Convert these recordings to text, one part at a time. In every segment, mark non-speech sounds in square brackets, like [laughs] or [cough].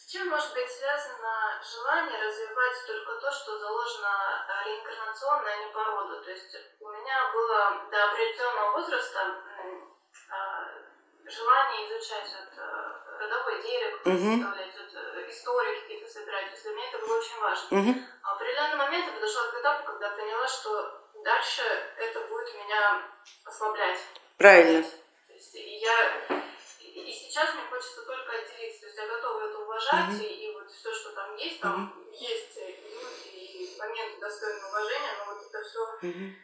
С чем может быть связано желание развивать только то, что заложено э, реинкарнационно, а не по роду? То есть у меня было до определенного возраста а, желание изучать вот, э, родовое дерево, Мгм. составлять вот, э, истории какие-то собирать. То есть для меня это было очень важно. А в определенный момент я подошла к этапу, когда поняла, что дальше это будет меня ослаблять. Правильно. То есть я и сейчас мне хочется только отделиться. То есть я готова это уважать, Мгм. и, и вот все, что там есть, там есть и люди, и моменты достойные уважения, но вот это все Мгм.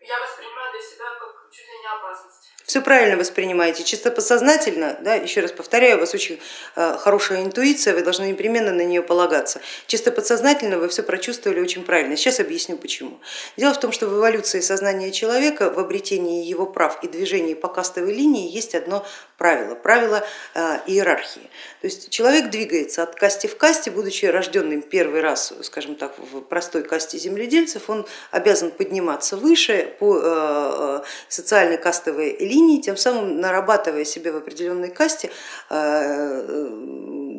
я воспринимаю для себя как чуть ли не опасность. Все правильно воспринимаете, чисто подсознательно, да, еще раз повторяю, у вас очень э, хорошая интуиция, вы должны непременно на нее полагаться. Чисто подсознательно вы все прочувствовали очень правильно. Сейчас объясню почему. Дело в том, что в эволюции сознания человека, в обретении его прав и движении по кастовой линии есть одно правило, правило э, иерархии. То есть человек двигается от касти в касте, будучи рожденным первый раз, скажем так, в простой касте земледельцев, он обязан подниматься выше по э, социальной кастовой линии, тем самым нарабатывая себе в определенной касте э,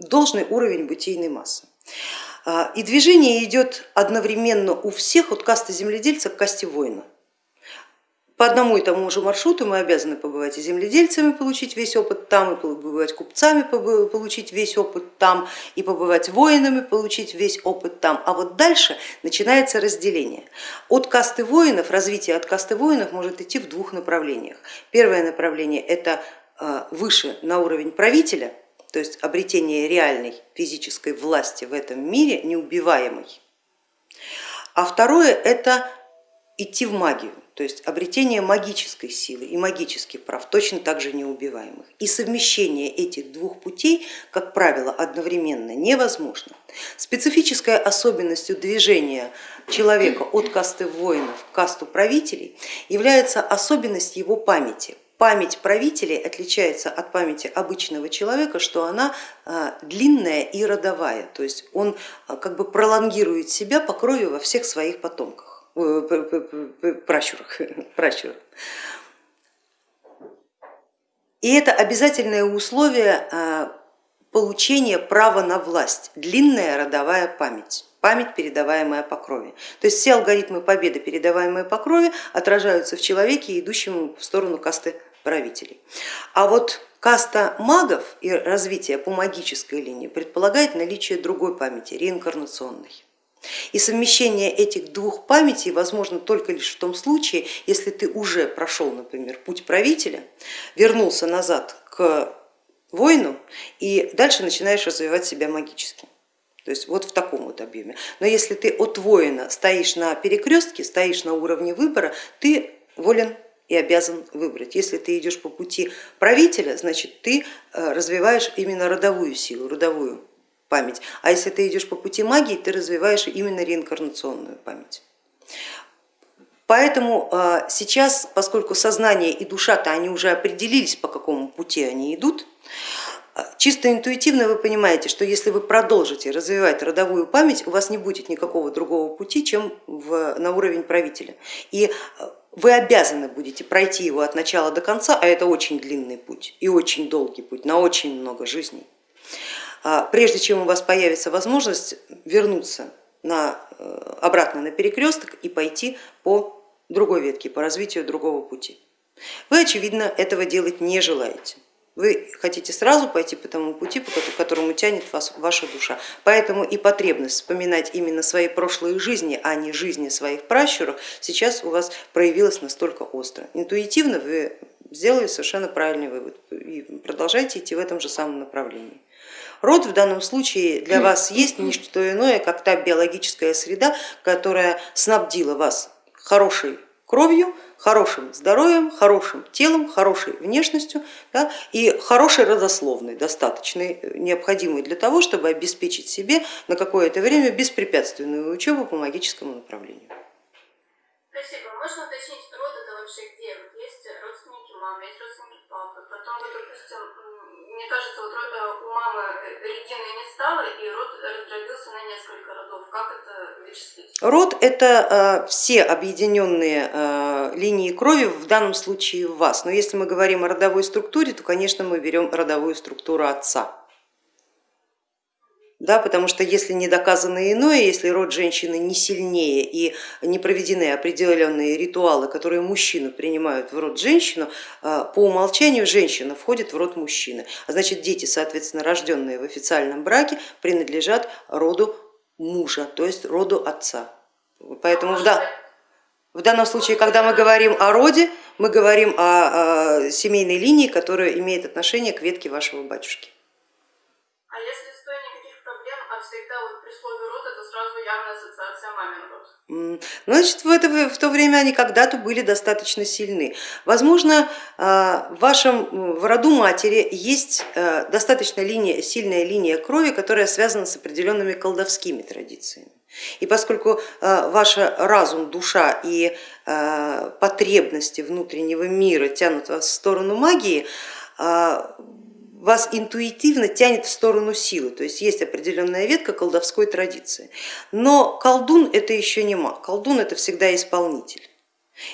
должный уровень бытийной массы. А, И движение идет одновременно у всех от касты земледельца к касте воина. По одному и тому же маршруту мы обязаны побывать и земледельцами, получить весь опыт там, и побывать купцами, получить весь опыт там, и побывать воинами, получить весь опыт там. А вот дальше начинается разделение. От касты воинов, развитие от касты воинов может идти в двух направлениях. Первое направление это э, выше на уровень правителя, то есть обретение реальной физической власти в этом мире, неубиваемой. А второе это идти в магию, то есть обретение магической силы и магических прав, точно так же неубиваемых. И совмещение этих двух путей, как правило, одновременно невозможно. Специфической особенностью движения человека от касты воинов к касту правителей является особенность его памяти. Память правителей отличается от памяти обычного человека, что она э, длинная и родовая, то есть он э, как бы пролонгирует себя по крови во всех своих потомках, пращурах. [laughs] пращурах. И это обязательное условие э, получения права на власть, длинная родовая память память, передаваемая по крови. То есть все алгоритмы победы, передаваемые по крови, отражаются в человеке, идущем в сторону касты правителей. А вот каста магов и развитие по магической линии предполагает наличие другой памяти, реинкарнационной. И совмещение этих двух памятей возможно только лишь в том случае, если ты уже прошел, например, путь правителя, вернулся назад к воину и дальше начинаешь развивать себя магически. То есть вот в таком вот объеме. Но если ты от воина стоишь на перекрестке, стоишь на уровне выбора, ты волен и обязан выбрать. Если ты идешь по пути правителя, значит ты развиваешь именно родовую силу, родовую память. А если ты идешь по пути магии, ты развиваешь именно реинкарнационную память. Поэтому сейчас, поскольку сознание и душа-то они уже определились, по какому пути они идут, Чисто интуитивно вы понимаете, что если вы продолжите развивать родовую память, у вас не будет никакого другого пути, чем в, на уровень правителя. И вы обязаны будете пройти его от начала до конца, а это очень длинный путь и очень долгий путь, на очень много жизней. Прежде чем у вас появится возможность вернуться на, обратно на перекресток и пойти по другой ветке, по развитию другого пути. Вы, очевидно, этого делать не желаете. Вы хотите сразу пойти по тому пути, по которому тянет вас ваша душа. Поэтому и потребность вспоминать именно свои прошлые жизни, а не жизни своих пращуров, сейчас у вас проявилась настолько остро. Интуитивно вы сделали совершенно правильный вывод и продолжайте идти в этом же самом направлении. Род в данном случае для вас есть не что иное, как та биологическая среда, которая снабдила вас хорошей кровью, хорошим здоровьем, хорошим телом, хорошей внешностью да, и хорошей родословной, достаточной, необходимой для того, чтобы обеспечить себе на какое-то время беспрепятственную учебу по магическому направлению. Спасибо. Можно уточнить, род это вообще где? Вот есть родственники мамы, есть родственники папы, потом, допустим, мне кажется, вот у мамы Регины не стало, и род раздробился на несколько родов. Как это вычислить? Род это все объединенные линии крови, в данном случае в вас. Но если мы говорим о родовой структуре, то, конечно, мы берем родовую структуру отца. Да, потому что если не доказано иное, если род женщины не сильнее и не проведены определенные ритуалы, которые мужчину принимают в род женщину, а, по умолчанию женщина входит в род мужчины. А значит дети, соответственно, рожденные в официальном браке, принадлежат роду мужа, то есть роду отца. Поэтому да, в данном случае, когда мы говорим о роде, мы говорим о, о семейной линии, которая имеет отношение к ветке вашего батюшки. А если стой никаких проблем, а всегда вот при слове род это сразу явная ассоциация мамин род? Значит, в, это, в то время они когда-то были достаточно сильны. Возможно, а, в вашем в роду матери есть а, достаточно линия, сильная линия крови, которая связана с определенными колдовскими традициями. И поскольку а, ваш разум, душа и а, потребности внутреннего мира тянут вас в сторону магии, а, вас интуитивно тянет в сторону силы, то есть есть определенная ветка колдовской традиции. Но колдун это еще не маг, колдун это всегда исполнитель.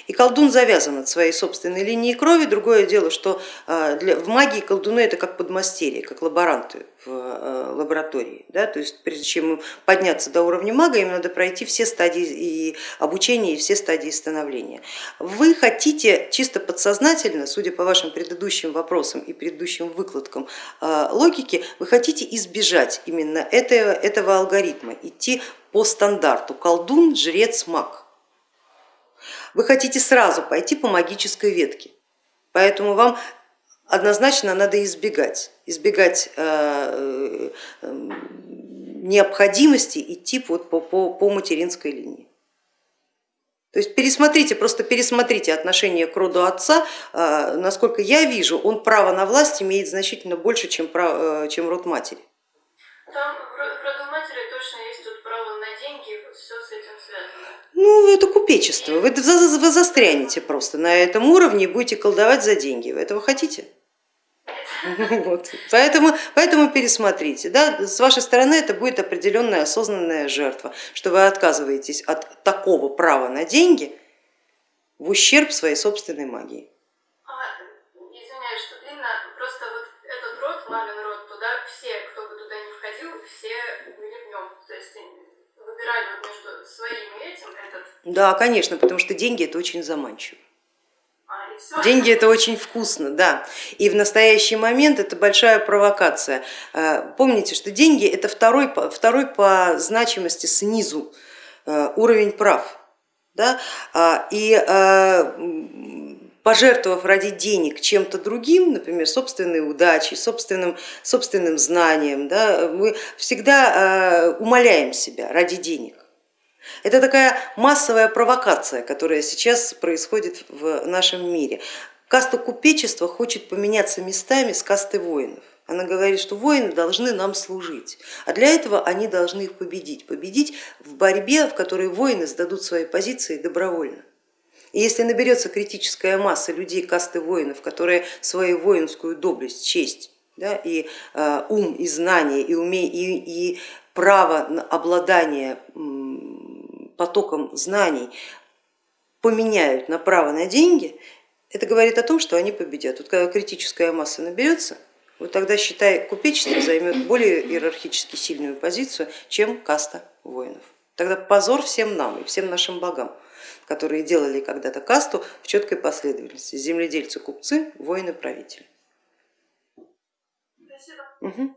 И колдун завязан от своей собственной линии крови. Другое дело, что для, в магии колдуны это как подмастерье, как лаборанты в э, лаборатории. Да? То есть прежде чем подняться до уровня мага, им надо пройти все стадии и обучения и все стадии становления. Вы хотите чисто подсознательно, судя по вашим предыдущим вопросам и предыдущим выкладкам э, логики, вы хотите избежать именно этого, этого алгоритма, идти по стандарту колдун, жрец, маг вы хотите сразу пойти по магической ветке, поэтому вам однозначно надо избегать, избегать э, э, необходимости идти вот по, по, по материнской линии. То есть пересмотрите, просто пересмотрите отношение к роду отца, э, насколько я вижу, он право на власть имеет значительно больше, чем, чем род матери. Там Ну, это купечество, вы, вы застрянете просто на этом уровне и будете колдовать за деньги. Вы этого хотите? [laughs] Вот. Поэтому, поэтому пересмотрите. Да? С вашей стороны это будет определенная осознанная жертва, что вы отказываетесь от такого права на деньги в ущерб своей собственной магии. Выбирали вот между своим и этим этот. Да, конечно, потому что деньги это очень заманчиво. Деньги это очень вкусно, да. И в настоящий момент это большая провокация. Э, помните, что деньги это второй, второй по значимости снизу э, уровень прав. Да? А, и э, пожертвовав ради денег чем-то другим, например, собственной удачей, собственным, собственным знанием, да, мы всегда умоляем себя ради денег. Это такая массовая провокация, которая сейчас происходит в нашем мире. Каста купечества хочет поменяться местами с кастой воинов. Она говорит, что воины должны нам служить, а для этого они должны их победить. Победить в борьбе, в которой воины сдадут свои позиции добровольно. И если наберется критическая масса людей касты воинов, которые свою воинскую доблесть, честь да, и э, ум, и знание, и, уме, и, и право на обладание потоком знаний поменяют на право на деньги, это говорит о том, что они победят. Вот когда критическая масса наберется, вот тогда, считай, купечество займет более иерархически сильную позицию, чем каста воинов. Тогда позор всем нам и всем нашим богам, которые делали когда-то касту в четкой последовательности. Земледельцы, купцы, воины, правители. Спасибо. Угу.